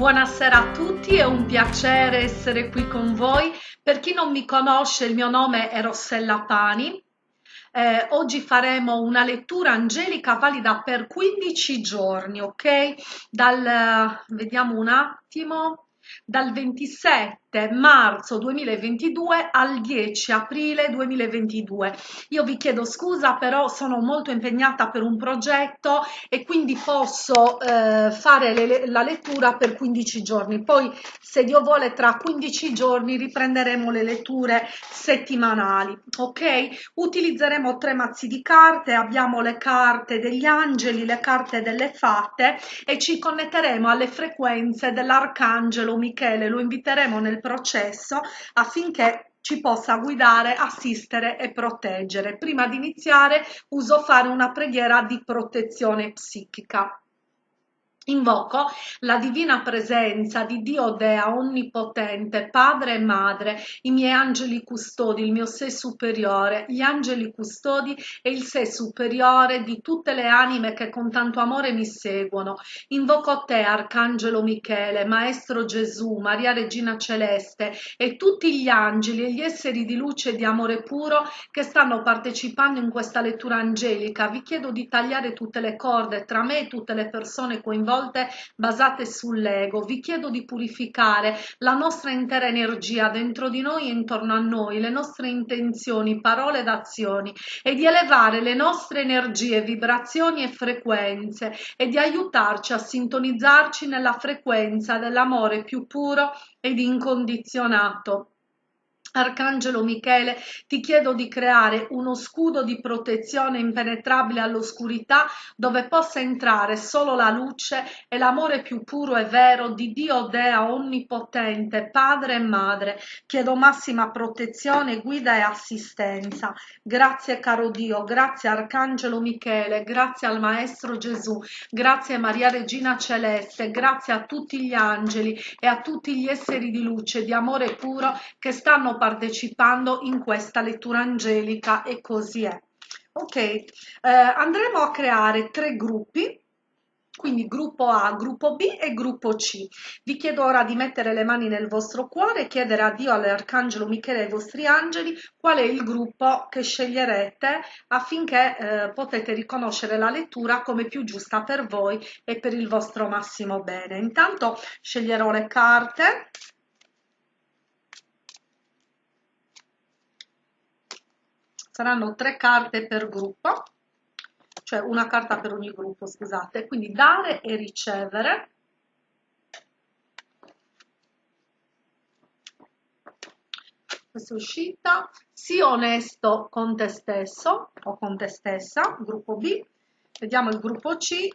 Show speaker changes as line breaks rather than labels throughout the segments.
Buonasera a tutti, è un piacere essere qui con voi. Per chi non mi conosce, il mio nome è Rossella Pani. Eh, oggi faremo una lettura angelica valida per 15 giorni, ok? Dal, vediamo un attimo, dal 27 marzo 2022 al 10 aprile 2022. Io vi chiedo scusa, però sono molto impegnata per un progetto e quindi posso eh, fare le, la lettura per 15 giorni. Poi, se Dio vuole, tra 15 giorni riprenderemo le letture settimanali. Ok? Utilizzeremo tre mazzi di carte, abbiamo le carte degli angeli, le carte delle fatte e ci connetteremo alle frequenze dell'arcangelo Michele. Lo inviteremo nel processo affinché ci possa guidare, assistere e proteggere. Prima di iniziare uso fare una preghiera di protezione psichica. Invoco la divina presenza di Dio Dea Onnipotente, Padre e Madre, i miei angeli custodi, il mio sé superiore, gli angeli custodi e il sé superiore di tutte le anime che con tanto amore mi seguono. Invoco te, Arcangelo Michele, Maestro Gesù, Maria Regina Celeste e tutti gli angeli e gli esseri di luce e di amore puro che stanno partecipando in questa lettura angelica. Vi chiedo di tagliare tutte le corde tra me e tutte le persone coinvolte volte basate sull'ego. Vi chiedo di purificare la nostra intera energia dentro di noi e intorno a noi, le nostre intenzioni, parole ed azioni e di elevare le nostre energie, vibrazioni e frequenze e di aiutarci a sintonizzarci nella frequenza dell'amore più puro ed incondizionato. Arcangelo Michele, ti chiedo di creare uno scudo di protezione impenetrabile all'oscurità dove possa entrare solo la luce e l'amore più puro e vero di Dio Dea Onnipotente, Padre e Madre. Chiedo massima protezione, guida e assistenza. Grazie caro Dio, grazie Arcangelo Michele, grazie al Maestro Gesù, grazie Maria Regina Celeste, grazie a tutti gli angeli e a tutti gli esseri di luce, di amore puro che stanno partecipando in questa lettura angelica e così è. Ok, eh, andremo a creare tre gruppi quindi gruppo A, gruppo B e gruppo C. Vi chiedo ora di mettere le mani nel vostro cuore e chiedere a Dio, all'Arcangelo Michele e ai vostri angeli qual è il gruppo che sceglierete affinché eh, potete riconoscere la lettura come più giusta per voi e per il vostro massimo bene. Intanto sceglierò le carte saranno tre carte per gruppo, cioè una carta per ogni gruppo, scusate, quindi dare e ricevere. Questa è uscita, sii onesto con te stesso o con te stessa, gruppo B, vediamo il gruppo C,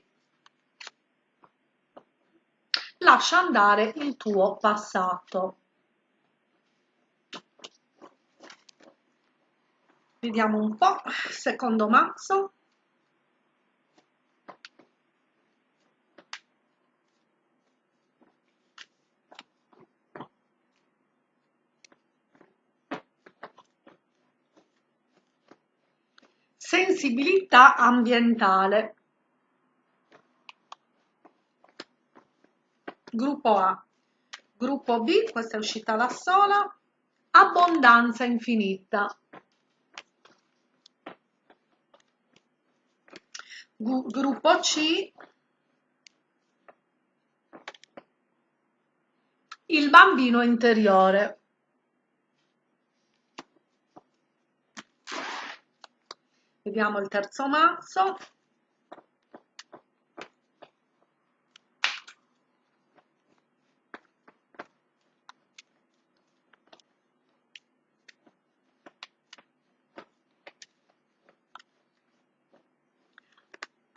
lascia andare il tuo passato. Vediamo un po', secondo mazzo. Sensibilità ambientale. Gruppo A. Gruppo B, questa è uscita da sola. Abbondanza infinita. Gruppo C. Il bambino interiore. Vediamo il terzo mazzo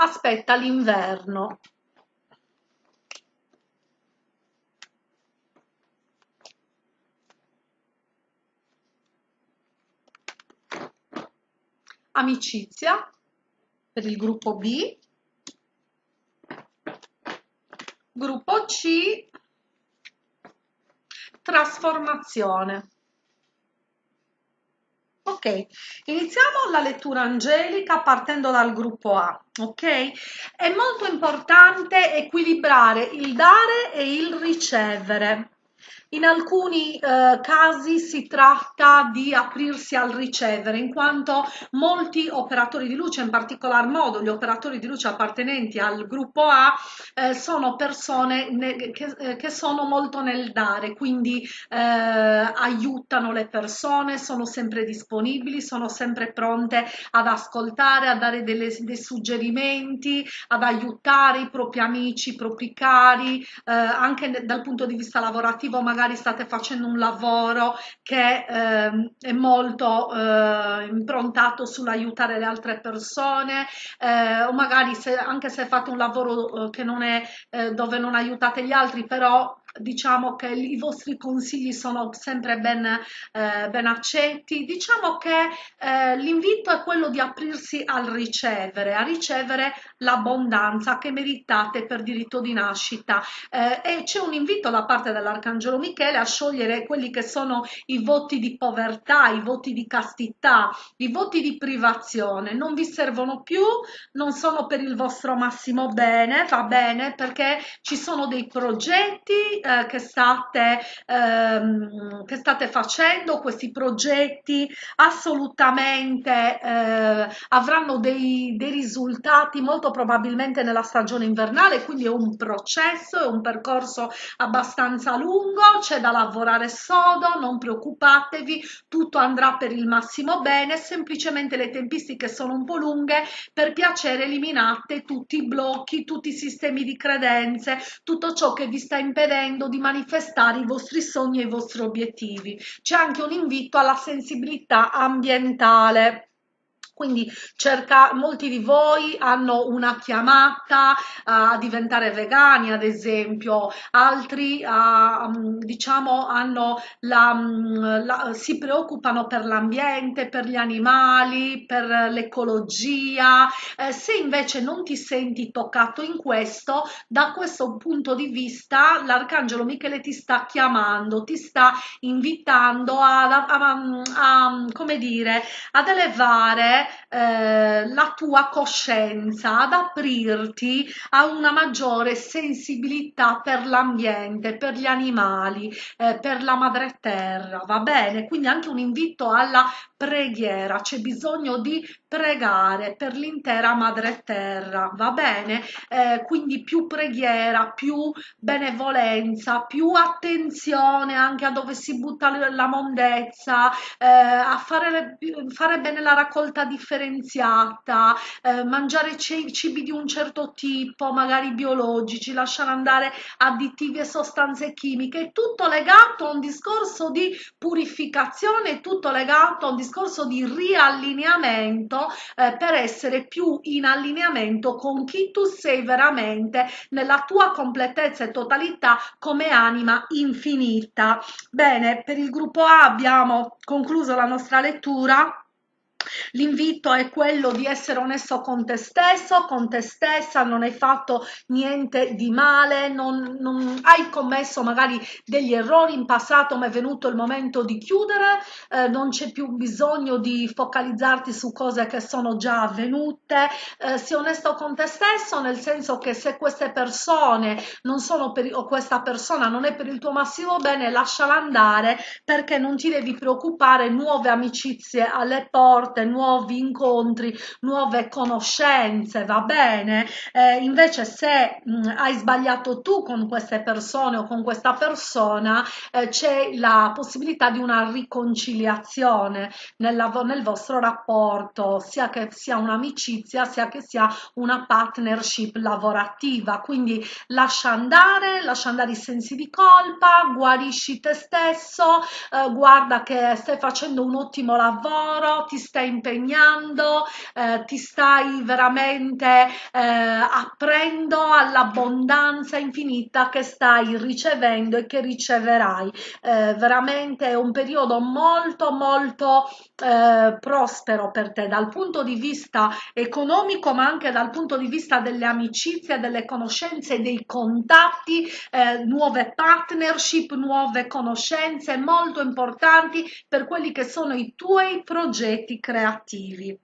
aspetta l'inverno. Amicizia per il gruppo B. Gruppo C. Trasformazione. Ok, iniziamo la lettura angelica partendo dal gruppo A, ok? È molto importante equilibrare il dare e il ricevere. In alcuni eh, casi si tratta di aprirsi al ricevere, in quanto molti operatori di luce, in particolar modo gli operatori di luce appartenenti al gruppo A, eh, sono persone che, eh, che, sono molto nel dare, quindi eh, aiutano le persone, sono sempre disponibili, sono sempre pronte ad ascoltare, a dare delle, dei suggerimenti, ad aiutare i propri amici, i propri cari, eh, anche dal punto di vista lavorativo magari magari state facendo un lavoro che eh, è molto eh, improntato sull'aiutare le altre persone eh, o magari se, anche se fate un lavoro eh, che non è eh, dove non aiutate gli altri però diciamo che i vostri consigli sono sempre ben, eh, ben accetti. Diciamo che eh, l'invito è quello di aprirsi al ricevere, a ricevere l'abbondanza che meritate per diritto di nascita. Eh, e c'è un invito da parte dell'Arcangelo Michele a sciogliere quelli che sono i voti di povertà, i voti di castità, i voti di privazione. Non vi servono più, non sono per il vostro massimo bene, va bene, perché ci sono dei progetti eh, che, state, ehm, che state facendo, questi progetti assolutamente eh, avranno dei, dei risultati molto probabilmente nella stagione invernale, quindi è un processo, è un percorso abbastanza lungo, c'è da lavorare sodo, non preoccupatevi, tutto andrà per il massimo bene, semplicemente le tempistiche sono un po' lunghe, per piacere eliminate tutti i blocchi, tutti i sistemi di credenze, tutto ciò che vi sta impedendo chiedendo di manifestare i vostri sogni e i vostri obiettivi. C'è anche un invito alla sensibilità ambientale quindi cerca, molti di voi hanno una chiamata a diventare vegani ad esempio. Altri uh, diciamo hanno la, la, si preoccupano per l'ambiente per gli animali per l'ecologia. Eh, se invece non ti senti toccato in questo da questo punto di vista l'arcangelo michele ti sta chiamando ti sta invitando a, a, a, a come dire ad elevare eh, la tua coscienza, ad aprirti a una maggiore sensibilità per l'ambiente, per gli animali, eh, per la madre terra, va bene? Quindi anche un invito alla preghiera, c'è bisogno di pregare per l'intera madre terra, va bene? Eh, quindi più preghiera, più benevolenza, più attenzione anche a dove si butta la mondezza, eh, a fare, fare bene la raccolta differenziata, eh, mangiare cibi di un certo tipo, magari biologici, lasciare andare additivi e sostanze chimiche, tutto legato a un discorso di purificazione, tutto legato a un discorso di riallineamento eh, per essere più in allineamento con chi tu sei veramente nella tua completezza e totalità come anima infinita. Bene, per il gruppo A abbiamo concluso la nostra lettura. L'invito è quello di essere onesto con te stesso, con te stessa, non hai fatto niente di male, non, non hai commesso magari degli errori in passato, ma è venuto il momento di chiudere, eh, non c'è più bisogno di focalizzarti su cose che sono già avvenute, eh, sii onesto con te stesso, nel senso che se queste persone non sono per o questa persona non è per il tuo massimo bene, lasciala andare perché non ti devi preoccupare, nuove amicizie alle porte porte, nuovi incontri, nuove conoscenze, va bene? Eh, invece se mh, hai sbagliato tu con queste persone o con questa persona, eh, c'è la possibilità di una riconciliazione nella, nel vostro rapporto, sia che sia un'amicizia, sia che sia una partnership lavorativa. Quindi lascia andare, lascia andare i sensi di colpa, guarisci te stesso, eh, guarda che stai facendo un ottimo lavoro, ti stai impegnando, eh, ti stai veramente eh, aprendo all'abbondanza infinita che stai ricevendo e che riceverai. Eh, veramente è un periodo molto molto eh, prospero per te dal punto di vista economico ma anche dal punto di vista delle amicizie, delle conoscenze, dei contatti, eh, nuove partnership, nuove conoscenze molto importanti per quelli che sono i tuoi progetti creativi creativi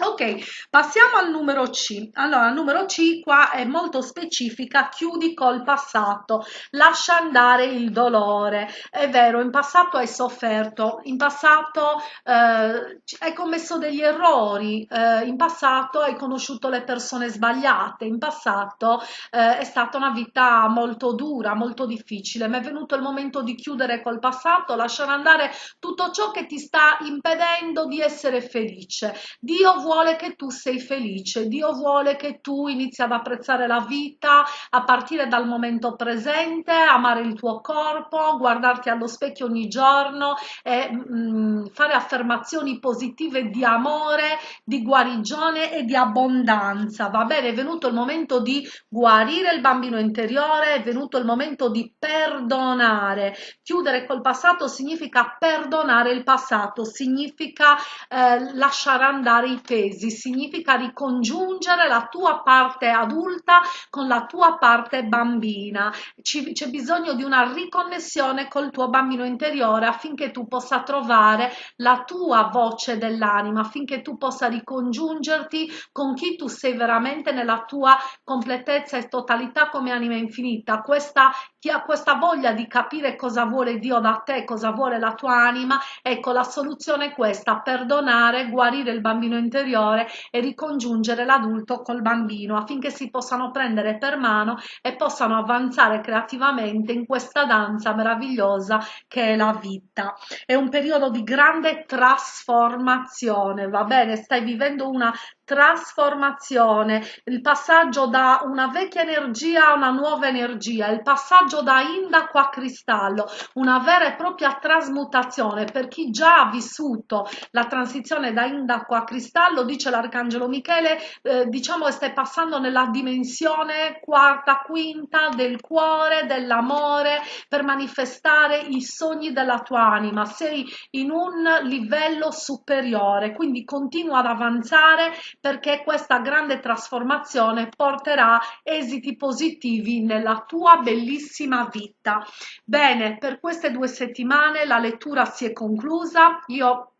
Ok, passiamo al numero C. Allora, il numero C qua è molto specifica, chiudi col passato, lascia andare il dolore. È vero, in passato hai sofferto, in passato eh, hai commesso degli errori, eh, in passato hai conosciuto le persone sbagliate, in passato eh, è stata una vita molto dura, molto difficile, ma è venuto il momento di chiudere col passato, lasciare andare tutto ciò che ti sta impedendo di essere felice. Dio vuole vuole che tu sei felice, Dio vuole che tu inizi ad apprezzare la vita a partire dal momento presente, amare il tuo corpo, guardarti allo specchio ogni giorno e mh, mm, fare affermazioni positive di amore, di guarigione e di abbondanza. Va bene, è venuto il momento di guarire il bambino interiore, è venuto il momento di perdonare. Chiudere col passato significa perdonare il passato, significa eh, lasciare andare i pesi pesi, significa ricongiungere la tua parte adulta con la tua parte bambina. c'è bisogno di una riconnessione col tuo bambino interiore affinché tu possa trovare la tua voce dell'anima, affinché tu possa ricongiungerti con chi tu sei veramente nella tua completezza e totalità come anima infinita. Questa, chi ha questa voglia di capire cosa vuole Dio da te, cosa vuole la tua anima, ecco la soluzione è questa, perdonare, guarire il bambino interiore e ricongiungere l'adulto col bambino affinché si possano prendere per mano e possano avanzare creativamente in questa danza meravigliosa che è la vita. È un periodo di grande trasformazione, va bene? Stai vivendo una trasformazione, il passaggio da una vecchia energia a una nuova energia, il passaggio da indaco a cristallo, una vera e propria trasmutazione. Per chi già ha vissuto la transizione da indaco a cristallo, dice l'arcangelo Michele, eh, diciamo che stai passando nella dimensione quarta, quinta del cuore, dell'amore per manifestare i sogni della tua anima, sei in un livello superiore, quindi continua ad avanzare perché questa grande trasformazione porterà esiti positivi nella tua bellissima vita. Bene, per queste due settimane la lettura si è conclusa. Io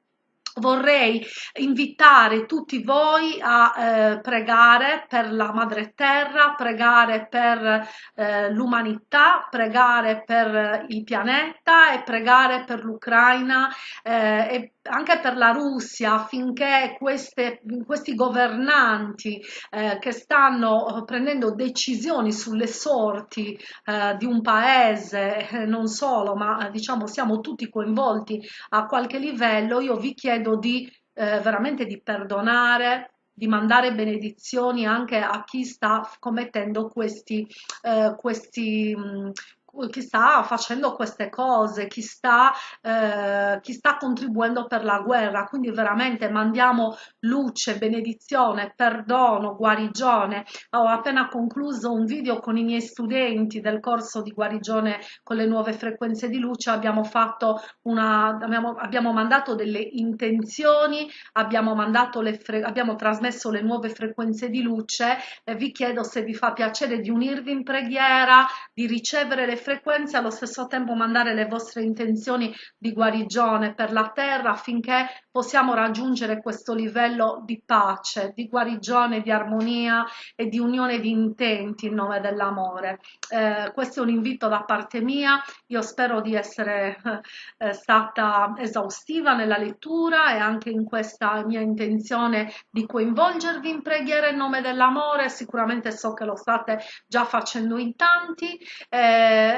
vorrei invitare tutti voi a eh, pregare per la madre terra, pregare per eh, l'umanità, pregare per il pianeta e pregare per l'Ucraina eh, e anche per la Russia affinché queste, questi governanti eh, che stanno prendendo decisioni sulle sorti eh, di un paese, eh, non solo, ma diciamo siamo tutti coinvolti a qualche livello, io vi chiedo di eh, veramente di perdonare, di mandare benedizioni anche a chi sta commettendo questi, eh, questi mh, chi sta facendo queste cose, chi sta, eh, chi sta contribuendo per la guerra. Quindi veramente mandiamo luce, benedizione, perdono, guarigione. Ho appena concluso un video con i miei studenti del corso di guarigione con le nuove frequenze di luce. Abbiamo fatto una, abbiamo, abbiamo mandato delle intenzioni, abbiamo, mandato le abbiamo trasmesso le nuove frequenze di luce. e vi chiedo se vi fa piacere di unirvi in preghiera, di ricevere le frequenze frequenze allo stesso tempo mandare le vostre intenzioni di guarigione per la terra affinché possiamo raggiungere questo livello di pace, di guarigione, di armonia e di unione di intenti in nome dell'amore. Eh, questo è un invito da parte mia, io spero di essere eh, stata esaustiva nella lettura e anche in questa mia intenzione di coinvolgervi in preghiera in nome dell'amore, sicuramente so che lo state già facendo in tanti. Eh,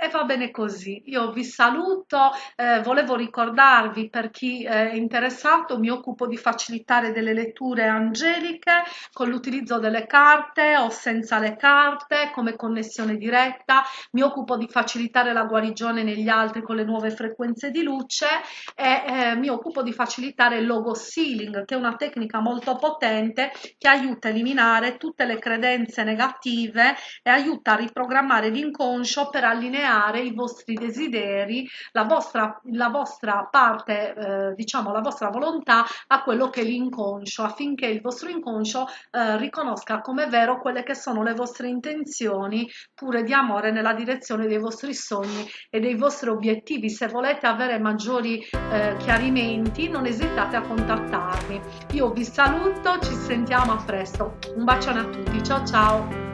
e va bene così. Io vi saluto, eh, volevo ricordarvi per chi è interessato, mi occupo di facilitare delle letture angeliche con l'utilizzo delle carte o senza le carte, come connessione diretta, mi occupo di facilitare la guarigione negli altri con le nuove frequenze di luce e eh, mi occupo di facilitare il logo sealing, che è una tecnica molto potente che aiuta a eliminare tutte le credenze negative e aiuta a riprogrammare l'inconscio per allineare allineare i vostri desideri, la vostra, la vostra parte, eh, diciamo la vostra volontà a quello che è l'inconscio, affinché il vostro inconscio eh, riconosca come vero quelle che sono le vostre intenzioni pure di amore nella direzione dei vostri sogni e dei vostri obiettivi. Se volete avere maggiori eh, chiarimenti non esitate a contattarmi. Io vi saluto, ci sentiamo a presto. Un bacione a tutti, ciao ciao!